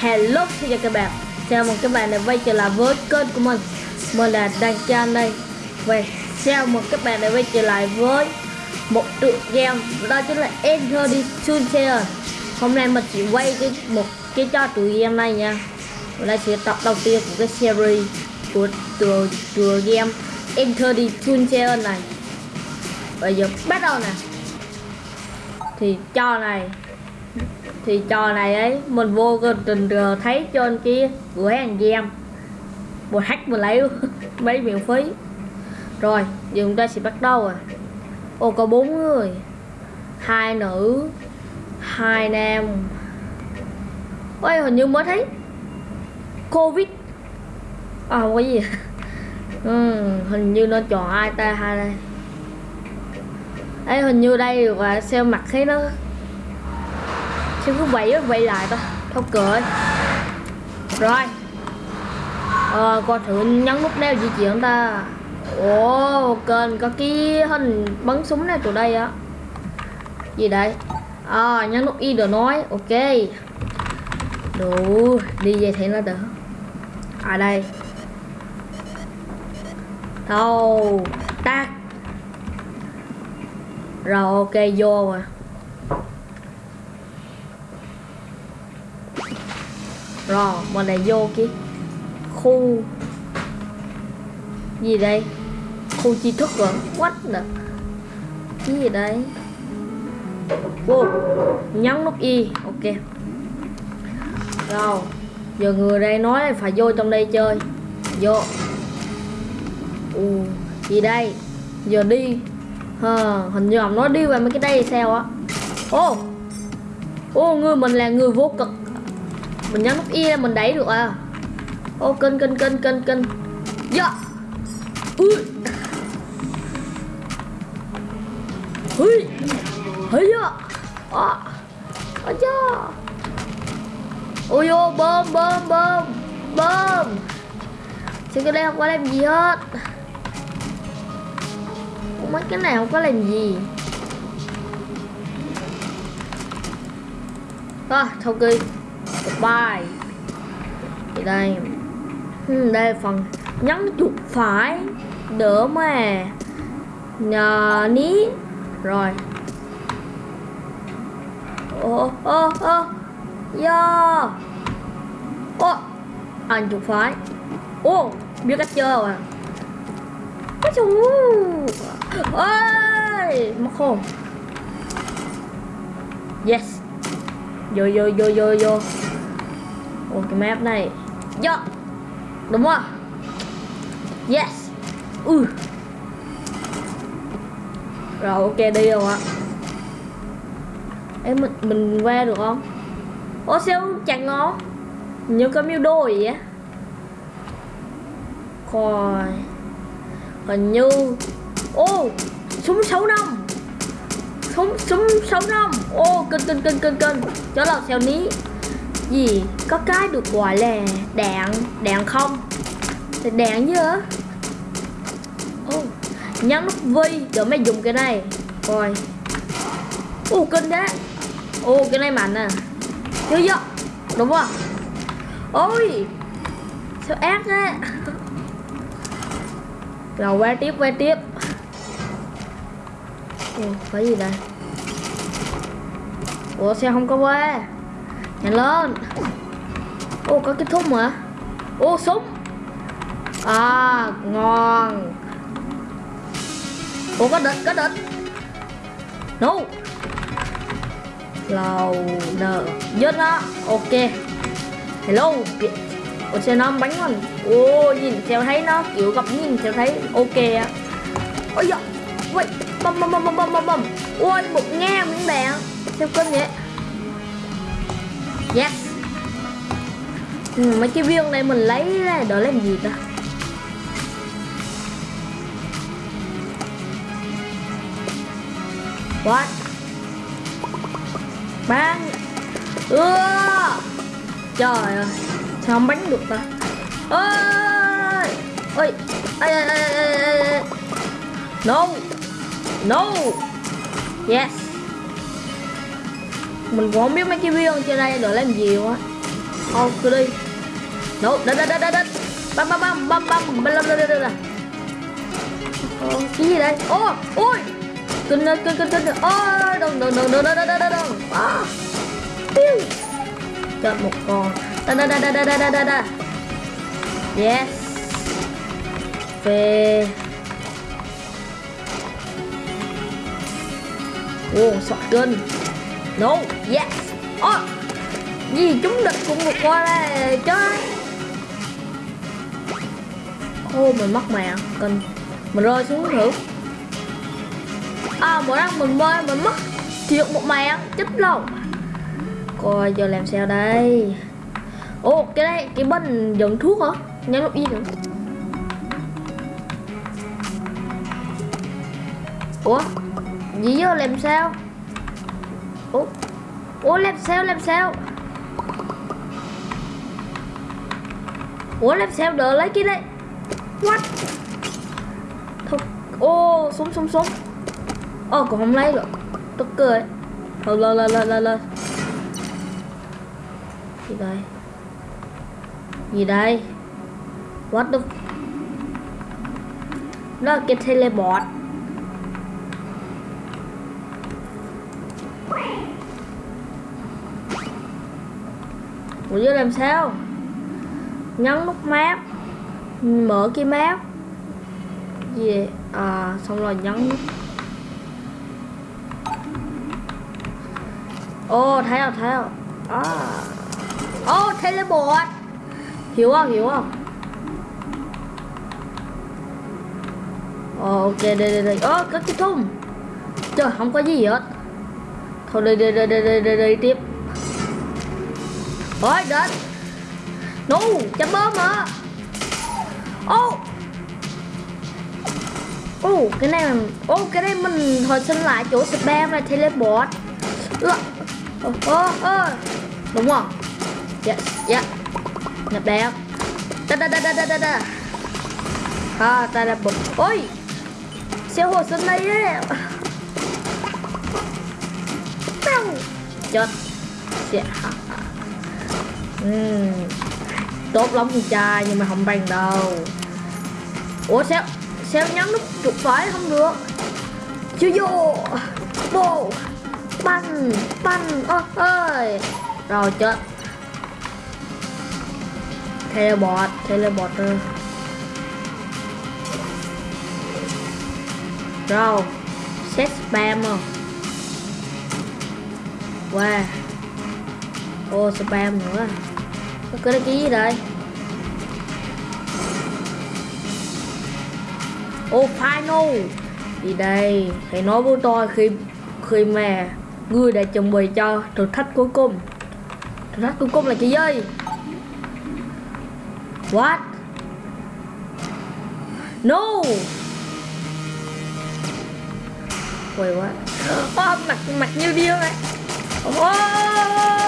Hello xin chào các bạn. Chào mừng các bạn đã quay trở lại với kênh của mình. Mình là Đăng Chan đây Và chào mừng các bạn đã quay trở lại với một tựa game Đó chính là Enter the Sunshine Hôm nay mình chỉ quay cái một cái trò tựa game này nha. Và đây sẽ tập đầu tiên của cái series của tựa, tựa game Enter the Sunshine này. Bây giờ bắt đầu nè. Thì trò này thì trò này ấy mình vô tình thấy trên kia cửa hàng game một hack mình lấy mấy miễn phí. Rồi giờ chúng ta sẽ bắt đầu à. Ô có bốn người. Hai nữ hai nam. Ôi hình như mới thấy. Covid. À không có gì. Ừ, hình như nó chọn ai ta hai đây. Ấy hình như đây và xem mặt thấy nó Sao cứ quay quậy lại ta Thôi cười. Rồi. Ờ coi thử nhấn nút đeo di chuyển ta. Ồ, kênh có cái hình bắn súng này từ đây á. Gì đây? À nhấn nút Y được nói, Ok. Đủ, Đi về thì nó đỡ. À đây. Thâu Tắt Rồi, ok, vô rồi. Rồi mình lại vô cái khu gì đây? Khu chi thức rồi what nè cái gì đây? Wow. nhấn nút y ok. Rồi giờ người đây nói là phải vô trong đây chơi. Vô. Ừ, gì đây? Giờ đi. À, hình như ông nói đi vào mấy cái đây sao á? Ô ô người mình là người vô cực mình nhấn nút y là mình đẩy được à. Ô kênh kênh kênh kênh kênh. Dạ. Ui. Ui. Ui dạ à à dạ ôi ô bơm bơm bơm. Bơm. Chứ cái đây không có làm gì hết. Mấy cái này không có làm gì. À, thông kỳ goodbye thì đây. Ừ, đây phần nhấn chuột phải. Đỡ mà. Nhờ ní. Rồi. Ô ô ô do ô anh chuột phải. Ô biết cách chơi rồi. Cái chú ơi. Mất không yes. Vô vô vô vô vô. Ồ cái map này. Dạ. Đúng không? Yes. Ừ. Rồi ok đi rồi ạ. Em mình, mình qua được không? Ô sao chẳng ngon Như có miêu đôi vậy Coi Hình như Ô Súng 6 năm. Súng súng 6 năm. Ô kinh kinh kinh kinh kinh Cho là xeo ní gì? Có cái được gọi là đạn. Đạn không? Thì đạn chứ hả? Oh, nhấn nút V để mới dùng cái này. Rồi. Ô kinh đấy ô cái này mạnh à. Chứ vô đúng không? Ôi. Sao ác thế? Rồi qua tiếp qua tiếp. Ồ cái gì đây ủa sao không có qua? Nhanh lên. Ô, có kết thúc mà Ô, súng. À ngon. Ô, có địch có địch. No Lầu nờ Dứt đó Ok. Hello. Ủa xe nó bánh mình Ô, nhìn theo thấy nó kiểu gặp nhìn theo thấy. Ok á. Ôi dạ Ui Bầm bầm bầm bầm bầm bầm Ôi một nghe miếng đạn Theo cơm vậy? Yes. Ừ, Mấy cái viên này mình lấy ra để làm gì ta? What? Bán. Ưa. Trời ơi Sao không bắn được ta? Ôi! Ôi! Ôi! No! No! Yes mình cũng không biết mấy cái viên trên đây để làm gì quá. Ô, cứ đi. Nổ, đất đất đất đất đất. Băm, băm, băm, băm, băm, băm, băm, băm, băm, băm ờ, cái gì đây? Ô, ui Kinh, kinh, kinh, kinh, ôi, đừng, đừng, đừng, đừng, đừng, đừng, đừng, đừng. À, Piu Chết một con. Da, da, da, da, da, da, da, da Yes. Về sọt kinh. No, yes. Oh, gì chúng địch cũng vượt qua đây chơi Ô, mình mất mẹ Cần Mình rơi xuống thử. À, mỗi lần mình bơi mình mất Thiệt một mẹ chết lâu Coi giờ làm sao đây. Ồ, cái đây, cái bên dẫn thuốc hả? Nhấn lúc gì nữa Ủa gì giờ làm sao? Ủa? Ủa làm sao làm sao? Ủa làm sao? Đỡ lấy cái đây what? Thôi. Ô súng súng súng, ô còn không lấy rồi, tức cười. Thôi lên lên lên lên lên gì đây? Gì đây? What the nó là cái teleport. Mình chứ làm sao? Nhấn nút map. Mở cái map. Gì À xong rồi nhấn nút. Oh, thấy không thấy không? À. Ô teleport Hiểu không hiểu không? Ồ, ok đây đây đây. Ô có cái thùng. Trời không có gì hết. Thôi đi đi đi đi đi đi, đi tiếp. Ôi đến. No chấm bơm hả? Ô. Ô cái này Ô oh, cái này mình hồi sinh lại chỗ spam là teleport. Ô ô ô Đúng không? Yes yes Nhập đẹp Da da da da da da da. À ta là bụng Ôi. Xe hồi sinh đây ấy. Chết. Dạ Ừ. Tốt lắm con trai, nhưng mà không bằng đâu. Ủa, sao Sao nhấn nút chuột phải không được? Chưa vô. Bồ. Banh Banh, Ơ, ơi. Rồi, chết. Teleport Teleport rồi Rồi, Set spam không? Wow. Ô, spam nữa. Có cái ký gì đây? Oh final. Thì đây Hãy nói với tôi khi Khi mà Ngươi đã chuẩn bị cho thử thách cuối cùng. Thử thách cuối cùng là cái gì? What? No. Quay what oh, Mặt mặt như điên này oh.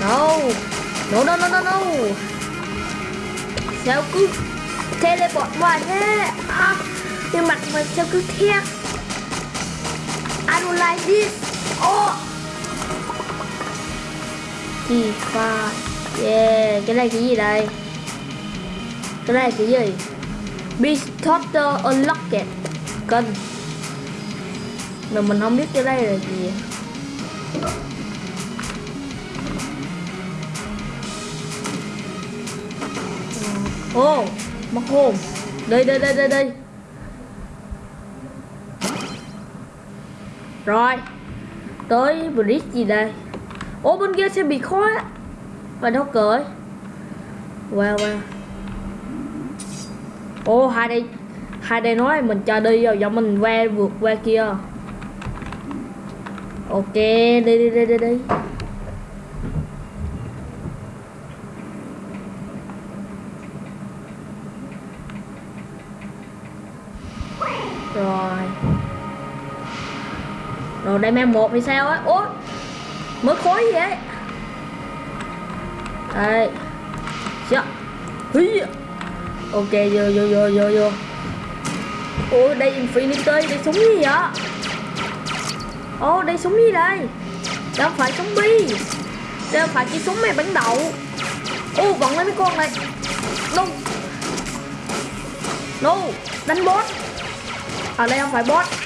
No. No no no no no. Sao cứ teleport hoài thế? À, nhưng mặt mình sao cứ thiệt? I don't like this. Oh. Key pha. Yeah, cái này cái gì đây? Cái này cái gì? Beast Totter Unlocked. Cần. Mà mình không biết cái đây là gì. Ô, oh, mắc hồn. Đây, đây, đây, đây, đây. Rồi Tới bridge gì đây? Ô, bên kia sẽ bị khó á Và đâu cởi Wow, wow. Ô, hai đây Hai đây nói mình cho đi rồi Giờ mình qua vượt qua kia. Ok, đi đi đi đi đi. Rồi đây mang một thì sao á? Ủa, Mới khối gì vậy Đây. Dạ. Hí Ok, vô vô vô vô vô. Ủa, đây Infinity, Đây súng gì vậy? Ồ, đây súng gì đây? Đâu phải súng bi. Đâu phải cái súng mày bắn đậu. Ô vẫn lấy mấy con này. No. No. Đánh boss. Ở đây không phải boss.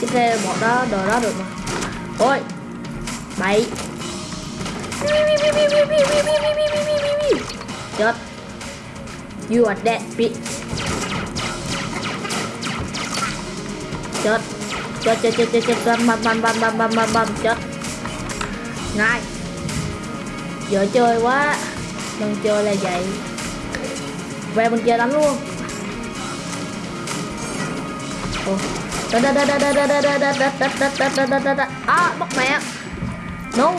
cái xe bỏ đó đồ đó được mà. Ôi, bậy. Chết. You are dead bitch. Chết. Chết chết chết chết chết bam bam bam bam bam bam bam bam chết. Ngay. Giờ chơi quá. Đừng chơi là vậy. Về bên kia đánh luôn đa đa đa đa đa đa đa đa đa đa đa đa đa đa đa da da À bắt mẹ No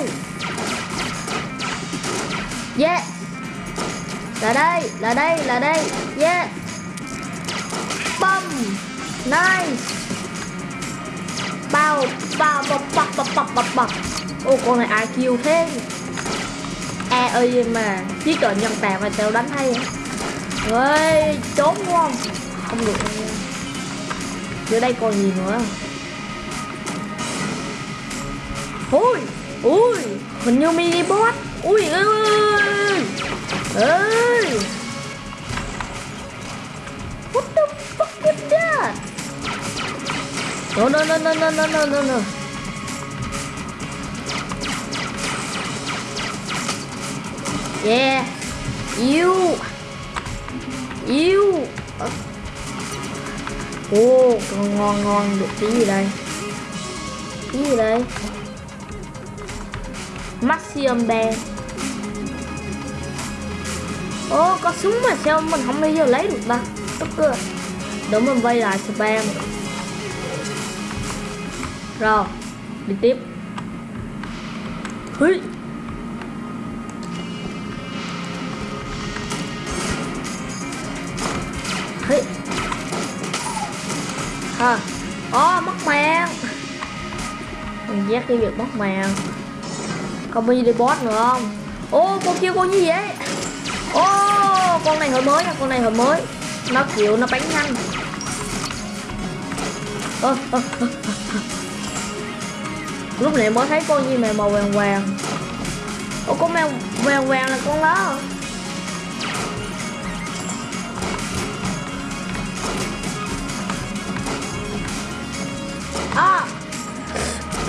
Yeah Là đây Là đây Là đây Yeah Bum Nice Bao Bao Bao Bao Bao Bao Bao Bao Ô con này IQ thế E ơi mà Chỉ cần nhân tạc mà tao đánh hay Ơi trốn đúng không Không được dưới đây còn gì nữa. Ui ui hình như mini boss. Ui ơi ơi what the fuck is that? No no no no no no no no no. Yeah. You. You. Ô, ngon ngon ngon, được cái gì đây? Cái gì đây? Maximum bear, Ô, có súng mà sao mình không đi vô lấy được ta? Tức cơ Đúng mình vây lại spam Rồi, đi tiếp Hí Hí Ờ. à ó mất màng mình giác cái việc mất màng còn bao đi boss nữa không? Ô con kia con như vậy? Ô con này hồi mới nha con này hồi mới. Nó chịu nó bắn nhanh. Ơ, ơ, ơ, lúc này mới thấy con gì mà màu vàng vàng. Ô con mèo vàng vàng là con đó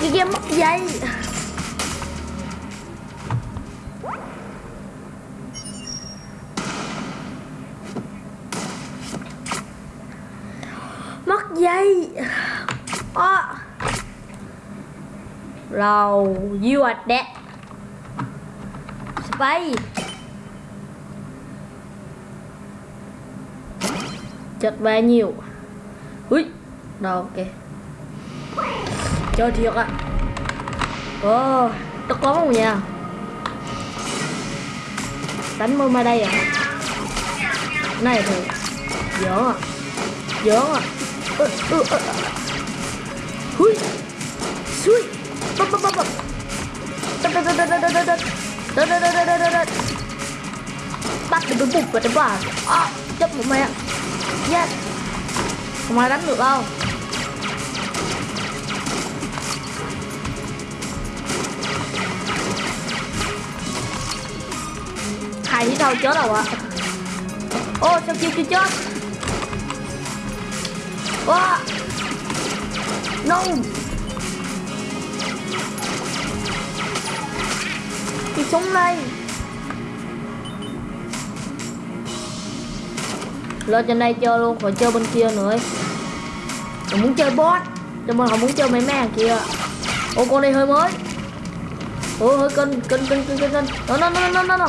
cái game mất dây. Mất dây. À. rồi you are dead space chật ba nhiều. Ui rồi ok. Trời thiệt ạ Ồ oh, Nó có không nha Đánh mơ ma đây à? Này thôi, Giỡn à? Giỡn à? Ơ ơ ơ Hui Xui. Bập bập bập bập Đất đất đất đất đất đất đất đất Đất đất đất đất đất đất Bắt được bụng vào cái bà À. Chấp một mẹ Yes Không ai đánh được đâu này thì đâu chết đâu ạ. Ô sao kia chưa chết? Ô. No cái súng này lên trên đây chơi luôn còn chơi bên kia nữa Mình muốn chơi boss cho mình không muốn chơi mấy mẹ kia, ô con này hơi mới. Ô hơi cân cân cân cân cân cân. Nó nó nó nó nó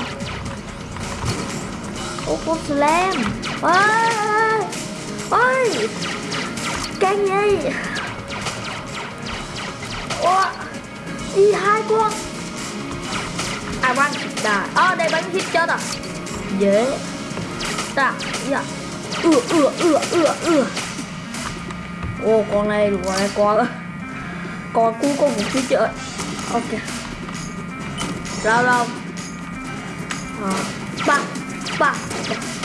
ô có slam. Ôi Ôi Cái gì? Ô, Đi hai con. I want die Ơ ờ, đây bánh hit chết à Dễ. Ta Dạ ưa, ưa, ưa, ưa, ưa. Ô con này đủ con này con Con cu con cũng chưa chơi. Ok. Lao lao à, ờ, Bang ba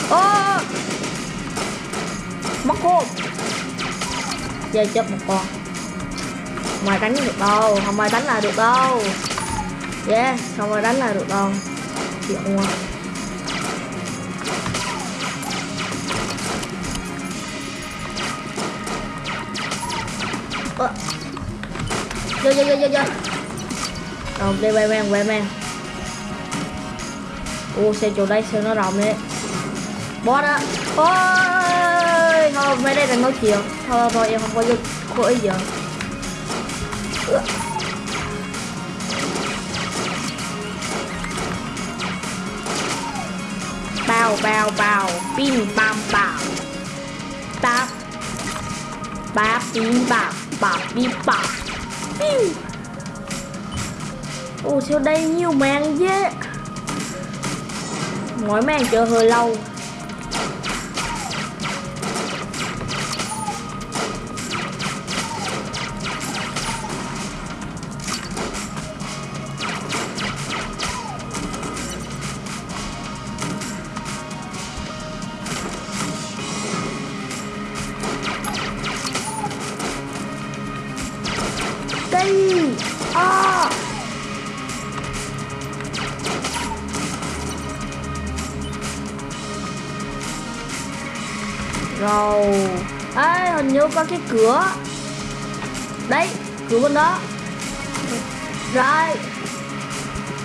oh, mất hôn chơi chết một con. Mày đánh được đâu? Không ai đánh là được đâu. Yeah không ai đánh là được đâu. Chịu quá Ơ. Vô vô vô vô vô. Rồi đi về về về về Ô xe chỗ đây xe nó rộng đấy. Boss á. Ôi, Thôi, mấy đây là nói chuyện. Thôi thôi, em không có vô có ý giờ. Bao bao bao. Pin, bam bao Tap. Ba pin bam Bam pin bam ô Ồ sao đây nhiều màn vậy mỗi màn chơi hơi lâu Hey! Ah! À. rồi Ê, hình như có cái cửa. Đấy cửa bên đó. Rồi.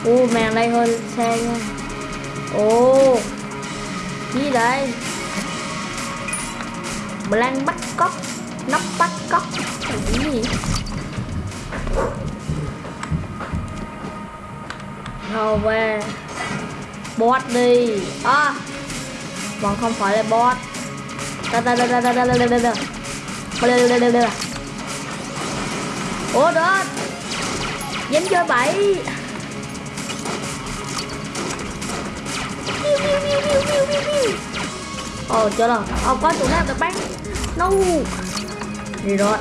Ô màn đây hơi xe nha. Ồ. Gì đây? Blank bắt cóc nắp bắt cóc cái gì? Rồi về. Boss đi. À Còn không phải là boss Ủa đó Dính cho bảy Ồ oh, trời ơi Ồ có tụi nó được bắn No. Đi rồi.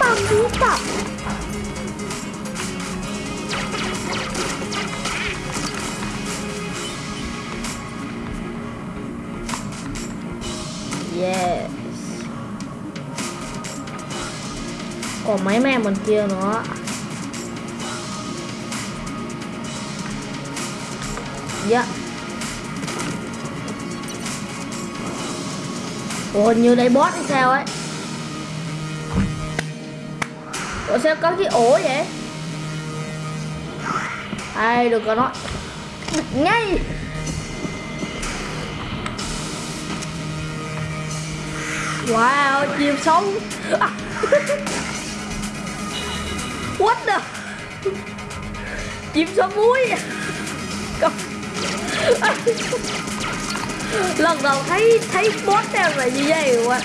Bam bú bam. Yes. Còn mấy mẹ bên kia nữa. Dạ. Ủa, hình như đây boss hay sao ấy? Ủa, sao có cái ổ vậy? Ai được rồi nói. Ngay. Wow, chim sống What the? Chim sống muối à. Lần đầu thấy thấy boss em là như vậy quá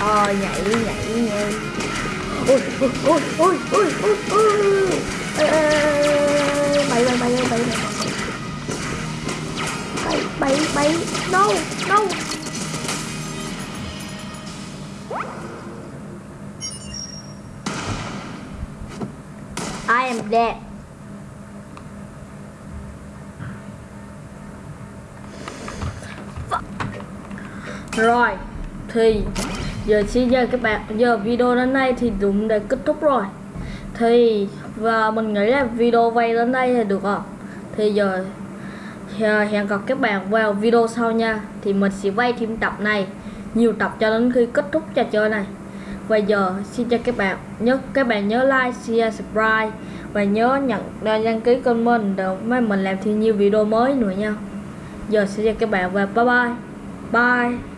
Ờ nhảy nhảy nhảy ôi ôi ôi ôi ôi ôi ôi. Ê, bay bay bay bay bay bay bay bay. No no. I am dead. Rồi thì giờ xin chào các bạn, giờ video đến đây thì đúng đã kết thúc rồi. Thì, và mình nghĩ là video vay đến đây thì được rồi thì giờ hẹn gặp các bạn vào video sau nha. Thì mình sẽ vay thêm tập này, nhiều tập cho đến khi kết thúc trò chơi này. Và giờ xin chào các bạn nhớ, các bạn nhớ like, share, subscribe. Và nhớ nhận đăng ký kênh mình để mấy mình làm thêm nhiều video mới nữa nha. Giờ xin chào các bạn và bye bye. Bye.